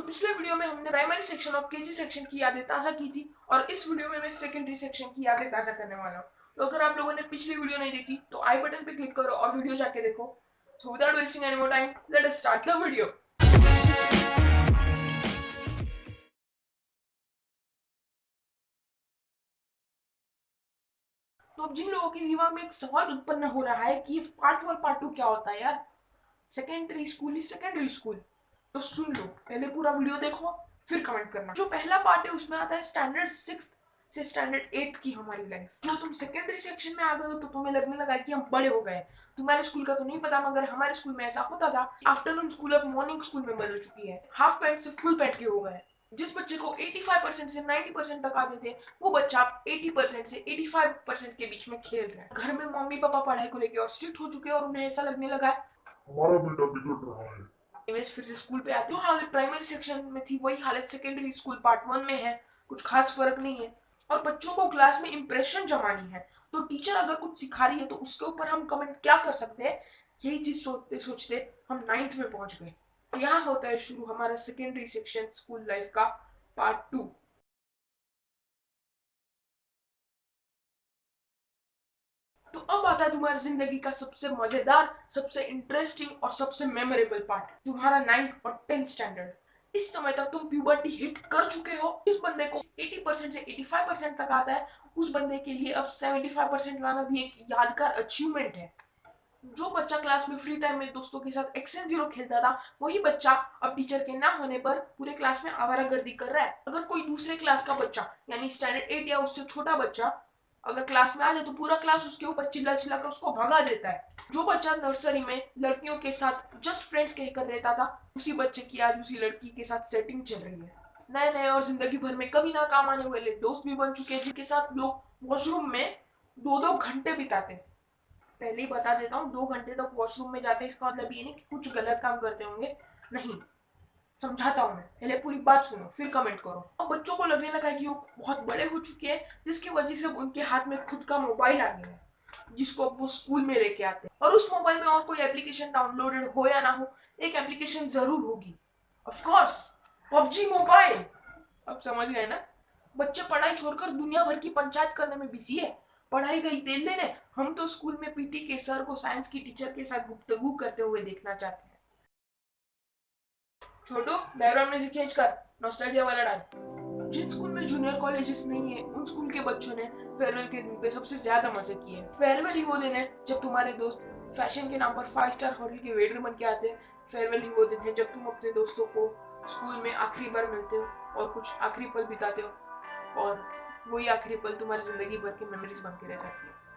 तो पिछले वीडियो में हमने प्राइमरी सेक्शन और केजी सेक्शन की यादें ताज़ा की थी और इस वीडियो में मैं सेकेंडरी सेक्शन की यादें ताज़ा करने वाला हूँ। तो अगर आप लोगों ने पिछली वीडियो नहीं देखी तो आई बटन पे क्लिक करो और वीडियो जाके देखो। So without wasting any more time let us start the video तो अब जिन लोगों के दिमाग में एक सवाल उत्पन्न हो रहा है कि पार्ट वन पार्ट टू क्या होता है यार? Secondary school is secondary school तो सुन लो, पहले पूरा वीडियो देखो, फिर कमेंट करना। जो पहला पार्ट है, उसमें आता है स्टैंडर्ड सिक्स से स्टैंडर्ड एट की हमारी लाइफ जो तुम सेकेंडरी सेक्शन में आ गए हो तो तुम्हें लगने लगा कि हम बड़े हो गए तुम्हारे स्कूल का तो नहीं पता, मगर हमारे स्कूल में ऐसा होता था। आफ्टरनून स्कूल अब मॉर्निंग स्कूल में बदल चुकी है। हाफ़ पैंट से फुल पैंट के हो गए जिस बच्चे को 85 परसेंट से 90 परसेंट तक आते थे, वो बच्चा 80 परसेंट से 85 परसेंट के बीच में खेल रहा है। घर में मम्मी पापा पढ़ाई को लेकर और स्ट्रिक्ट हो चुके हैं और उन्हें ऐसा लगने लगा है। हमारा बेटा बिगड़ रहा है। इमेज फिर से स्कूल पे आती जो हालत प्राइमरी सेक्शन में थी वही, हालत सेकेंडरी स्कूल पार्ट वन में है। कुछ खास फ़र्क नहीं है। और बच्चों को क्लास में इंप्रेशन जमानी है। तो टीचर अगर कुछ सिखा रही है तो उसके ऊपर हम कमेंट क्या कर सकते हैं? यही चीज़ सोचते सोचते हम नाइन्थ में पहुँच गए। यहाँ होता है शुरू हमारा सेकेंडरी सेक्शन स्कूल लाइफ का पार्ट टू अब आता है तुम्हारी ज़िंदगी का सबसे मज़ेदार, सबसे इंटरेस्टिंग और सबसे मेमोरेबल पार्ट तुम्हारा नाइन्थ और टेंथ स्टैंडर्ड इस समय तक तुम प्यूबर्टी हिट कर चुके हो। इस बंदे को 80% से 85% तक आता है। उस बंदे के लिए अब 75% लाना भी एक यादगार अचीवमेंट है। जो बच्चा क्लास में फ्री टाइम में दोस्तों के साथ एक्सेंट ज़ीरो खेलता था, वही बच्चा अब टीचर के ना होने पर पूरे क्लास में आवारागर्दी कर रहा है। अगर कोई दूसरे क्लास का बच्चा, यानी स्टैंडर्ड एट या उससे छोटा बच्चा अगर क्लास में आ जाए तो पूरा क्लास उसके ऊपर चिल्ला चिल्ला कर उसको भगा देता है। जो बच्चा नर्सरी में लड़कियों के साथ जस्ट फ्रेंड्स कहकर रहता था, उसी बच्चे की आज उसी लड़की के साथ सेटिंग चल रही है। नए नए और ज़िंदगी भर में कभी ना काम आने वाले दोस्त भी बन चुके हैं, जिनके साथ लोग वॉशरूम में दो दो घंटे बिताते हैं। पहले ही बता देता हूँ, दो घंटे तक वॉशरूम में जाते हैं, इसका मतलब ये नहीं कि कुछ गलत काम करते होंगे। नहीं। समझाता हूँ मैं। पहले पूरी बात सुनो, फिर कमेंट करो। अब बच्चों को लगने लगा कि वो बहुत बड़े हो चुके हैं, जिसकी वजह से उनके हाथ में खुद का मोबाइल आ गया है, जिसको वो स्कूल में लेके आते हैं। और उस मोबाइल में और कोई एप्लीकेशन डाउनलोडेड हो या ना हो, एक एप्लीकेशन ज़रूर होगी। ऑफकोर्स पबजी मोबाइल अब समझ गए ना? बच्चे पढ़ाई छोड़कर दुनिया भर की पंचायत करने में बिज़ी है। पढ़ाई गई तेल लेने हम तो स्कूल में पीटी के सर को साइंस की टीचर के साथ गुफ्तगू करते हुए देखना चाहते हैं। छोटू बैकग्राउंड म्यूज़िक चेंज कर नॉस्टैल्जिया वाला डाल। जिन स्कूल में जूनियर कॉलेजेस नहीं है, उन स्कूल के बच्चों ने फेयरवेल के दिन पे सबसे ज़्यादा मज़े किए फेयरवेल ही वो दिन है, जब तुम्हारे दोस्त फ़ैशन के नाम पर फाइव स्टार होटल के वेटर बन के आते हैं। फेयरवेल ही वो दिन है, जब तुम अपने दोस्तों को स्कूल में आखिरी बार मिलते हो और कुछ आखिरी पल बिताते हो और वही आखिरी पल तुम्हारी ज़िंदगी भर की मेमोरीज बन के रह जाती है।